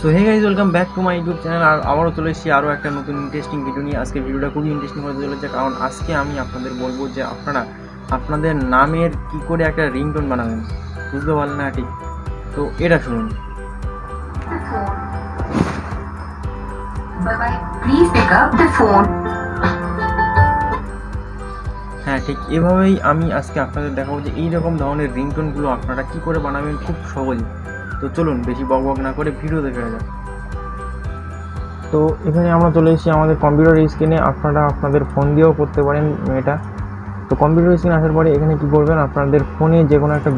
So hey guys welcome back to my YouTube channel আর আবারও চলে এসেছি আরও একটা নতুন ইন্টারেস্টিং ভিডিও নিয়ে। আজকে ভিডিওটা খুবই ইন্টারেস্টিং হতে চলেছে কারণ আজকে আমি আপনাদের বলব যে আপনারা আপনাদের নামের কি করে একটা রিংটোন বানাবেন। বুঝতে পারলেন না ঠিক? তো এটা শুনুন. হ্যাঁ ঠিক এভাবেই আমি আজকে আপনাদের দেখাবো যে এইরকম ধরনের রিংটোনগুলো আপনারা কি করে বানাবেন খুব সহজে তো চলুন, বেশি বক বক না করে ভিডিও দেখে যাক। তো এখানে আমরা চলে এসেছি আমাদের কম্পিউটার স্ক্রিনে আপনারা আপনাদের ফোন দিয়েও করতে পারেন এটা তো কম্পিউটার স্ক্রিনে আসার পরে এখানে কি করবেন, আপনাদের ফোনে যে কোনো একটা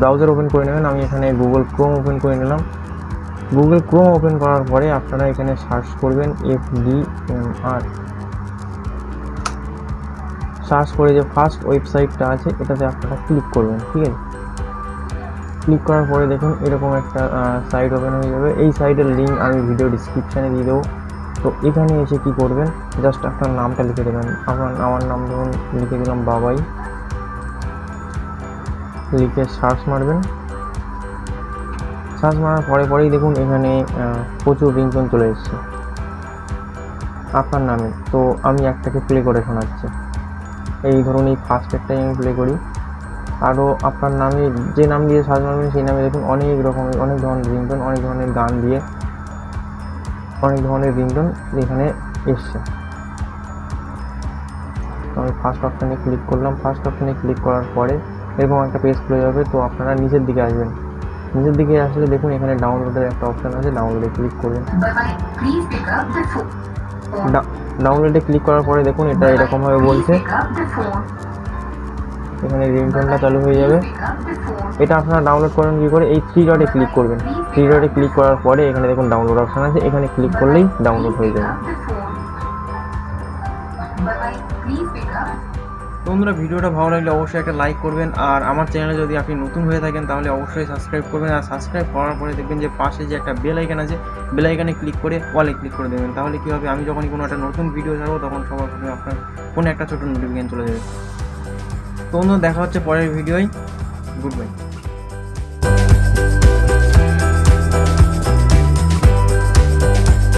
ব্রাউজার ওপেন করে নেবেন। আমি এখানে গুগল ক্রোম ওপেন করে নিলাম। গুগল ক্রোম ওপেন করার পরে আপনারা এখানে সার্চ করবেন এফ ডি এম আর সার্চ করে যে ফার্স্ট ওয়েবসাইটটা আছে, এটাতে আপনারা ক্লিক করবেন, ঠিক আছে? ক্লিক করার পরে দেখুন এরকম একটা সাইট ওপেন হয়ে যাবে। এই সাইটের লিঙ্ক আমি ভিডিও ডিসক্রিপশানে দিয়ে দেবো। তো এখানে এসে কি করবেন? জাস্ট আপনার নামটা লিখে দেবেন। আমার আমার নাম ধরুন, লিখে দিলাম বাবাই। লিখে সার্চ মারবেন। সার্চ মারার পরে পরেই দেখুন এখানে প্রচুর রিংটোন চলে এসেছে। আপনার নামে। তো আমি একটাকে প্লে করে শোনাচ্ছি। এই ধরুন এই ফার্স্ট একটাই আমি প্লে করি। আরও আপনার নামে যে নাম দিয়ে সার্চ মারবেন সেই নামে দেখুন অনেক রকমের অনেক ধরনের রিংটোন অনেক ধরনের গান দিয়ে অনেক ধরনের রিংটোন এখানে এসছে। তো আমি ফার্স্ট অপশানে ক্লিক করলাম। ফার্স্ট অপশানে ক্লিক করার পরে এরকম একটা পেজ খুলে যাবে তো আপনারা নিচের দিকে আসবেন। নিচের দিকে আসলে দেখুন এখানে ডাউনলোডের একটা অপশান আছে ডাউনলোডে ক্লিক করবেন. ডাউনলোডে ক্লিক করার পরে দেখুন এটা এরকমভাবে বলছে। এখানে রিংটোনটা চালু হয়ে যাবে. এটা আপনারা ডাউনলোড করেন কী করে? এই থ্রি ডটে ক্লিক করবেন। থ্রি ডটে ক্লিক করার পরে এখানে দেখুন ডাউনলোড অপশান আছে। এখানে ক্লিক করলেই ডাউনলোড হয়ে যাবে. বন্ধুরা, ভিডিওটা ভালো লাগলে অবশ্যই একটা লাইক করবেন। আর আমার চ্যানেলে যদি আপনি নতুন হয়ে থাকেন, তাহলে অবশ্যই সাবস্ক্রাইব করবেন। আর সাবস্ক্রাইব করার পরে দেখবেন যে পাশে যে একটা বেল আছে বেল ক্লিক করে অলে ক্লিক করে দেবেন। তাহলে কী হবে? আমি যখনই কোনো একটা নতুন ভিডিও ছাড়বো, তখন সবার প্রথমে আপনার ফোনে একটা ছোটো নোটিফিকেশন চলে যাবে। তো দেখা হচ্ছে পরের ভিডিওয়। Good bye